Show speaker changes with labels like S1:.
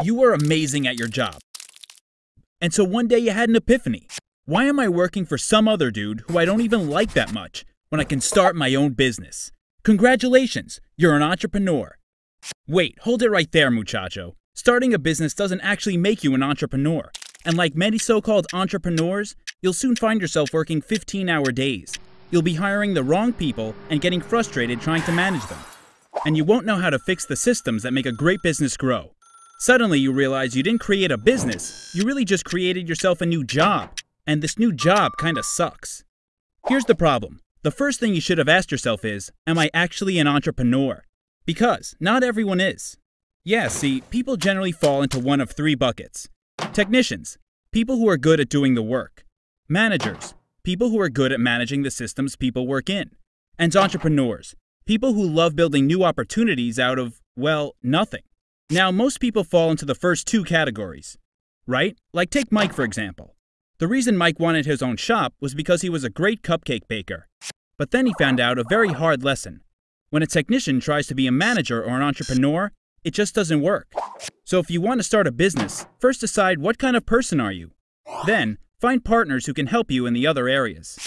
S1: You were amazing at your job. And so one day you had an epiphany. Why am I working for some other dude who I don't even like that much when I can start my own business? Congratulations, you're an entrepreneur. Wait, hold it right there, muchacho. Starting a business doesn't actually make you an entrepreneur. And like many so called entrepreneurs, you'll soon find yourself working 15 hour days. You'll be hiring the wrong people and getting frustrated trying to manage them. And you won't know how to fix the systems that make a great business grow. Suddenly, you realize you didn't create a business, you really just created yourself a new job. And this new job kinda sucks. Here's the problem the first thing you should have asked yourself is Am I actually an entrepreneur? Because not everyone is. Yeah, see, people generally fall into one of three buckets technicians, people who are good at doing the work, managers, people who are good at managing the systems people work in, and entrepreneurs, people who love building new opportunities out of, well, nothing. Now, most people fall into the first two categories, right? Like take Mike for example. The reason Mike wanted his own shop was because he was a great cupcake baker. But then he found out a very hard lesson. When a technician tries to be a manager or an entrepreneur, it just doesn't work. So if you want to start a business, first decide what kind of person are you. Then, find partners who can help you in the other areas.